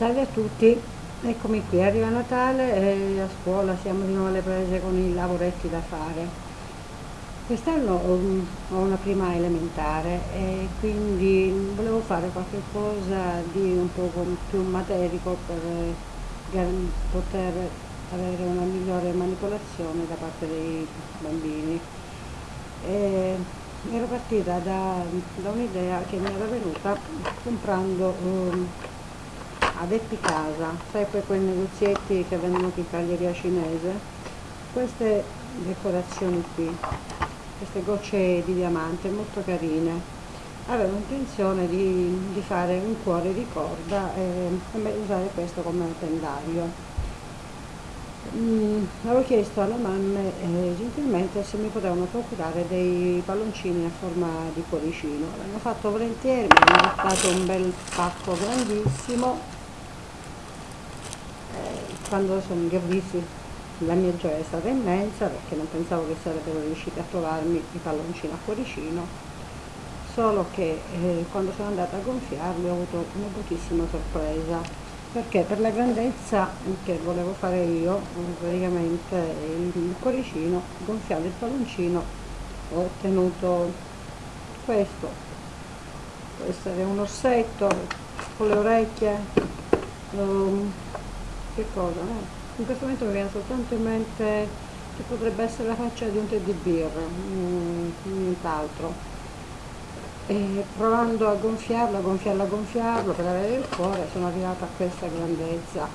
Salve a tutti, eccomi qui, arriva Natale e a scuola siamo di nuovo alle prese con i lavoretti da fare. Quest'anno ho una prima elementare e quindi volevo fare qualche cosa di un po' più materico per poter avere una migliore manipolazione da parte dei bambini. E ero partita da, da un'idea che mi era venuta comprando um, ad Epicasa, sai poi quei negozietti che vendono in caglieria cinese, queste decorazioni qui, queste gocce di diamante molto carine. Avevo intenzione di, di fare un cuore di corda e, e usare questo come pendaglio. Mm, avevo chiesto alla mamma eh, gentilmente se mi potevano procurare dei palloncini a forma di cuoricino. L'hanno fatto volentieri, mi hanno dato un bel pacco grandissimo quando sono, li ho visti la mia gioia è stata immensa perché non pensavo che sarebbero riusciti a trovarmi i palloncini a cuoricino. Solo che eh, quando sono andata a gonfiarli ho avuto una bruttissima sorpresa perché per la grandezza che volevo fare io praticamente il cuoricino gonfiato il palloncino ho ottenuto questo. Questo è un orsetto con le orecchie um, che cosa? Eh? In questo momento mi viene soltanto in mente che potrebbe essere la faccia di un teddy bear, mm, nient'altro. E provando a gonfiarlo, a gonfiarlo, a gonfiarlo per avere il cuore sono arrivata a questa grandezza,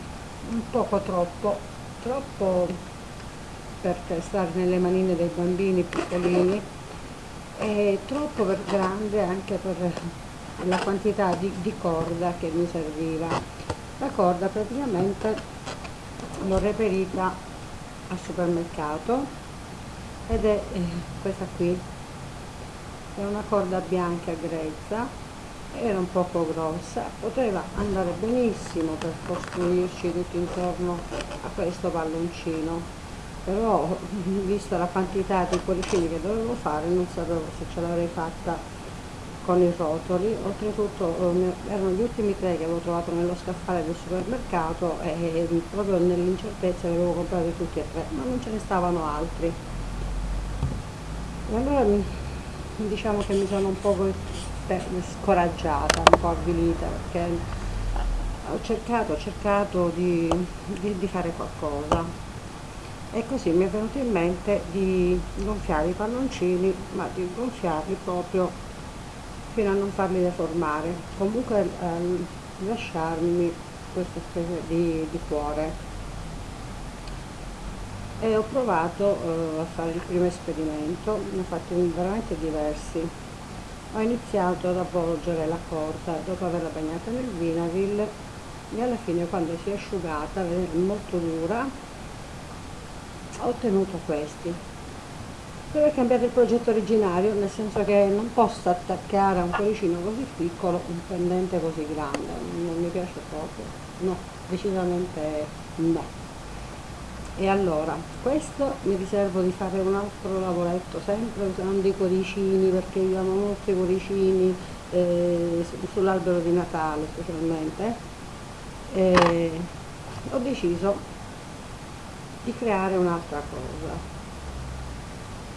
un poco troppo, troppo per stare nelle manine dei bambini piccolini e troppo per grande anche per la quantità di, di corda che mi serviva la corda praticamente l'ho reperita al supermercato ed è eh, questa qui. È una corda bianca grezza era un poco grossa poteva andare benissimo per costruirci tutto intorno a questo palloncino però vista la quantità di cuoricini che dovevo fare non sapevo se ce l'avrei fatta con i rotoli, oltretutto eh, erano gli ultimi tre che avevo trovato nello scaffale del supermercato e proprio nell'incertezza li avevo comprati tutti e tre, ma non ce ne stavano altri. E allora diciamo che mi sono un po' scoraggiata, un po' avvilita perché ho cercato, ho cercato di, di, di fare qualcosa e così mi è venuto in mente di gonfiare i palloncini ma di gonfiarli proprio fino a non farli deformare, comunque eh, lasciarmi questa specie di, di, cuore. E ho provato eh, a fare il primo esperimento, ne ho fatti veramente diversi. Ho iniziato ad avvolgere la corda dopo averla bagnata nel Vinavil e alla fine quando si è asciugata, molto dura, ho ottenuto questi deve cambiare il progetto originario, nel senso che non posso attaccare a un cuoricino così piccolo un pendente così grande, non mi piace proprio, no, decisamente no. E allora, questo mi riservo di fare un altro lavoretto, sempre usando i cuoricini, perché io amo molto i cuoricini eh, sull'albero di Natale specialmente. E ho deciso di creare un'altra cosa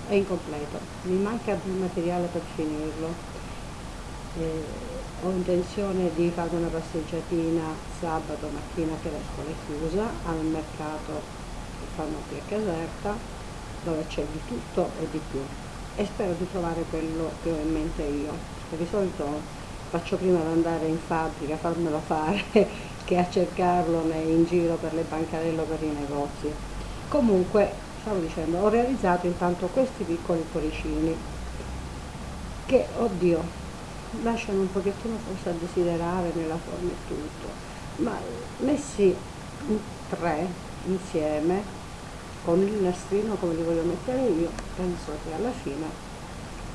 è incompleto, mi manca del materiale per finirlo. Eh, ho intenzione di fare una passeggiatina sabato mattina che la scuola è chiusa al mercato che fanno qui a Caserta dove c'è di tutto e di più. E spero di trovare quello che ho in mente io di solito faccio prima ad andare in fabbrica farmelo fare che a cercarlo in giro per le bancarelle o per i negozi. Comunque stavo dicendo, ho realizzato intanto questi piccoli cuoricini che, oddio, lasciano un pochettino forse a desiderare nella forma e tutto, ma messi in tre insieme con il nastrino come li voglio mettere io, penso che alla fine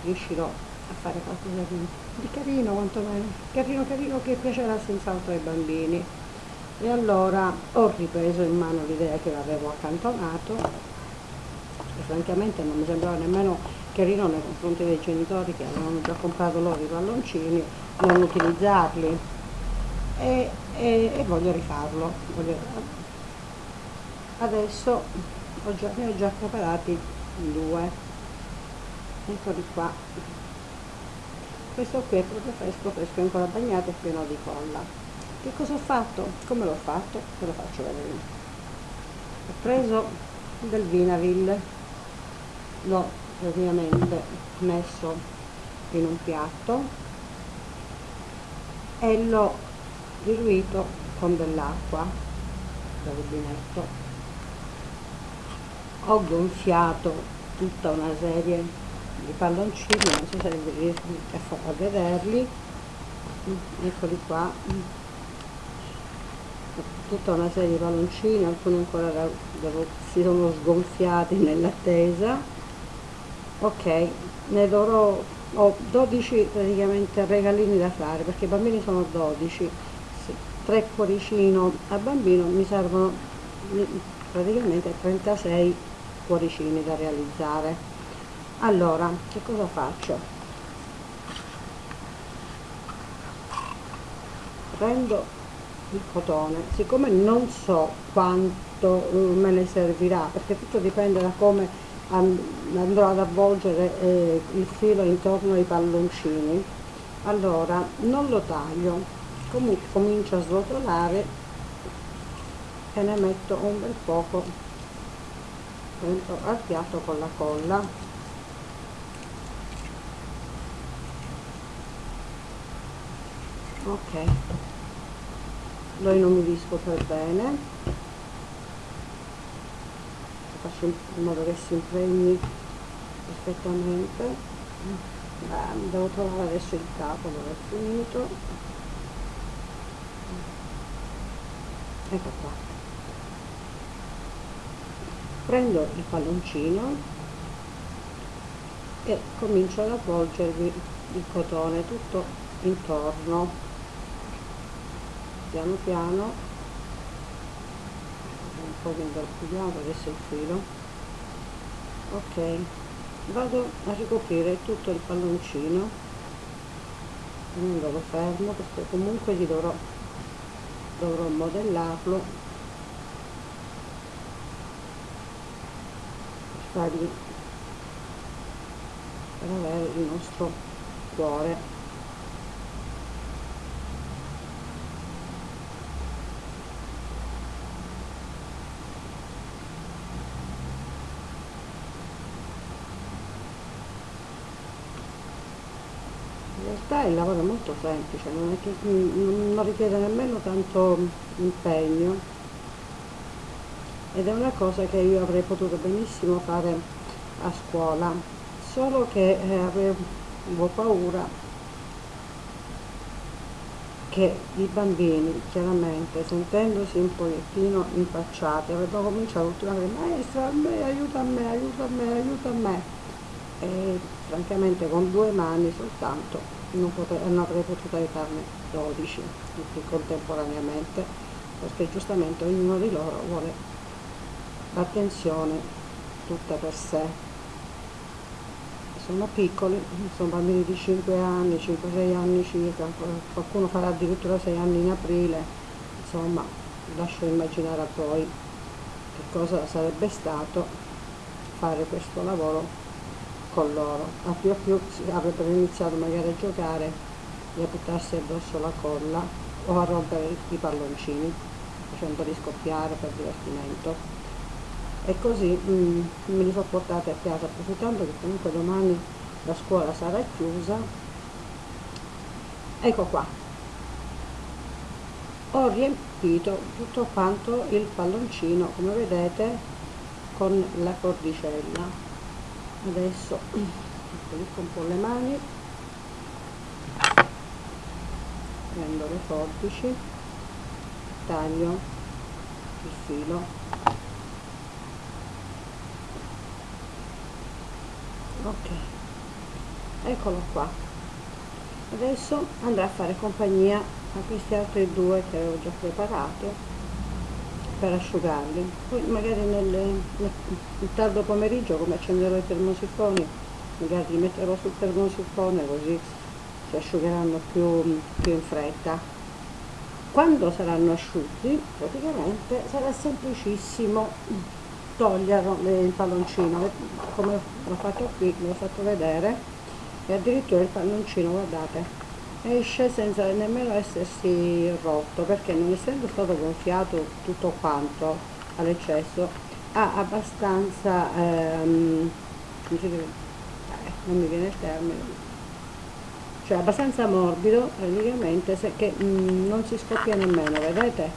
riuscirò a fare qualcosa di, di carino, quantomeno carino carino che piacerà senz'altro ai bambini. E allora ho ripreso in mano l'idea che avevo accantonato francamente non mi sembrava nemmeno carino nei confronti dei genitori che avevano già comprato loro i palloncini, non utilizzarli. e, e, e voglio rifarlo voglio... adesso ho già, ne ho già preparati due eccoli qua questo qui è proprio fresco fresco ancora bagnato e pieno di colla che cosa ho fatto? come l'ho fatto? ve lo faccio vedere ho preso del Vinaville l'ho praticamente messo in un piatto e l'ho diluito con dell'acqua da rubinetto. Ho gonfiato tutta una serie di palloncini non so se riesco a vederli. Eccoli qua. Tutta una serie di palloncini alcuni ancora si sono sgonfiati nell'attesa ok ne dovrò ho 12 praticamente regalini da fare perché i bambini sono 12 3 cuoricino. A bambino mi servono praticamente 36 cuoricini da realizzare. Allora che cosa faccio? Prendo il cotone siccome non so quanto eh, me ne servirà perché tutto dipende da come andrò ad avvolgere eh, il filo intorno ai palloncini. Allora non lo taglio. Comunque comincio a srotolare e ne metto un bel poco al piatto con la colla. Ok. Lo inumidisco per bene in modo che si impregni perfettamente. Beh, devo trovare adesso il capo dove è finito. Ecco qua. Prendo il palloncino e comincio ad avvolgervi il cotone tutto intorno piano piano po' che ingarbugliato adesso il filo. Ok vado a ricoprire tutto il palloncino. Tenendolo fermo perché comunque gli dovrò dovrò modellarlo. Per avere il nostro cuore realtà il lavoro è molto semplice, non, che, non richiede nemmeno tanto impegno. Ed è una cosa che io avrei potuto benissimo fare a scuola, solo che eh, avevo paura che i bambini chiaramente sentendosi un pochettino impacciati avrebbero cominciato a dire maestra a me, aiuta a me, aiuta a me, aiuta a me e francamente con due mani soltanto non, potrei, non avrei potuto aiutarne 12 tutti contemporaneamente perché giustamente ognuno di loro vuole l'attenzione tutta per sé. Sono piccoli, sono bambini di 5 anni, 5-6 anni circa, qualcuno farà addirittura 6 anni in aprile, insomma lascio immaginare a voi che cosa sarebbe stato fare questo lavoro con loro. A più a più avrebbero iniziato magari a giocare e a buttarsi addosso la colla o a rompere i palloncini facendoli scoppiare per divertimento. E così mh, mm, me li sono portati a casa approfittando che comunque domani la scuola sarà chiusa. Ecco qua. Ho riempito tutto quanto il palloncino, come vedete, con la cordicella adesso pulisco un po' le mani. Prendo le forbici taglio il filo. Ok eccolo qua. Adesso andrò a fare compagnia a questi altri due che avevo già preparato per asciugarli. Poi magari nel, nel, tardo pomeriggio come accenderò i termosifoni magari li metterò sul termosifone così si asciugheranno più, più in fretta. Quando saranno asciutti praticamente sarà semplicissimo toglierlo il palloncino. Come l'ho fatto qui, ve l'ho fatto vedere e addirittura il palloncino guardate esce senza nemmeno essersi rotto perché non essendo stato gonfiato tutto quanto all'eccesso ha abbastanza ehm, non mi viene il termine. Cioè abbastanza morbido praticamente se, che mh, mm, non si scoppia nemmeno vedete?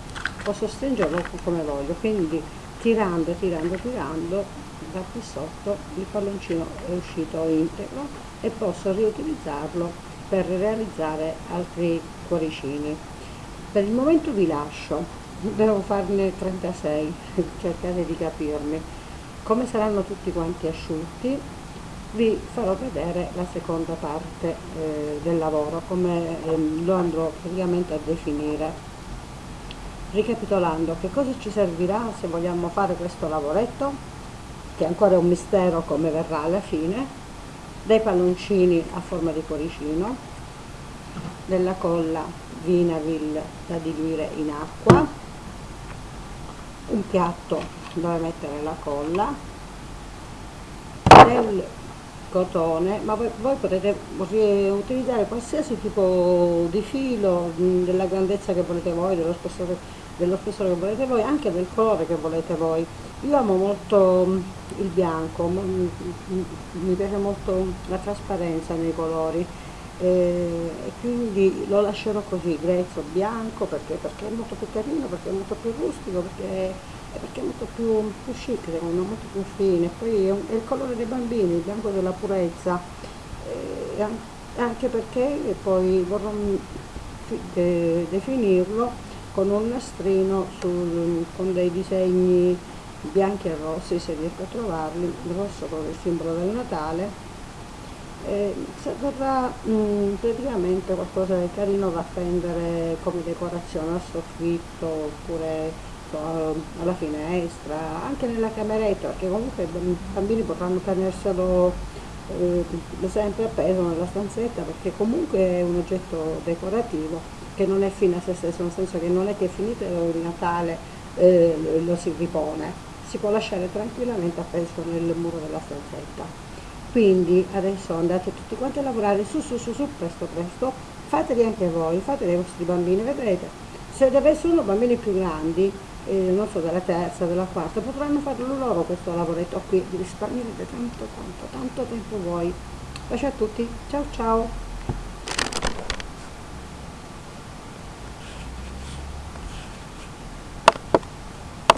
Posso stringerlo come voglio quindi tirando tirando tirando da qui sotto il palloncino è uscito integro e posso riutilizzarlo per realizzare altri cuoricini. Per il momento vi lascio devo farne 36 cercate di capirmi. Come saranno tutti quanti asciutti vi farò vedere la seconda parte eh, del lavoro come eh, lo andrò praticamente a definire. Ricapitolando che cosa ci servirà se vogliamo fare questo lavoretto che ancora è un mistero come verrà alla fine dei palloncini a forma di cuoricino della colla Vinavil da diluire in acqua un piatto dove mettere la colla del cotone, ma voi, voi, potete utilizzare qualsiasi tipo di filo, della grandezza che volete voi, dello spessore, dello spessore che volete voi, anche del colore che volete voi. Io amo molto il bianco, mi piace molto la trasparenza nei colori e quindi lo lascerò così, grezzo, bianco, perché, perché, è molto più carino, perché è molto più rustico, perché, perché è molto più, più chic, secondo me, molto più fine. Poi è, è, il colore dei bambini, il bianco della purezza, e anche perché poi vorrò de, definirlo con un nastrino sul, con dei disegni bianchi e rossi, se riesco a trovarli, il rosso con il simbolo del Natale, eh, verrà mm, praticamente qualcosa di carino da appendere come decorazione al soffitto oppure so, alla finestra, anche nella cameretta, perché comunque i bambini potranno tenerselo eh, sempre appeso nella stanzetta perché comunque è un oggetto decorativo che non è fine a se stesso, nel senso che non è che finito il Natale eh, lo si ripone, si può lasciare tranquillamente appeso nel muro della stanzetta. Quindi adesso andate tutti quanti a lavorare su su su su presto presto. Fateli anche voi fateli ai vostri bambini vedrete. Se sono bambini più grandi eh, non so della terza della quarta potranno farlo loro questo lavoretto qui vi risparmierete tanto tanto tanto tempo voi. Bacio a tutti. Ciao ciao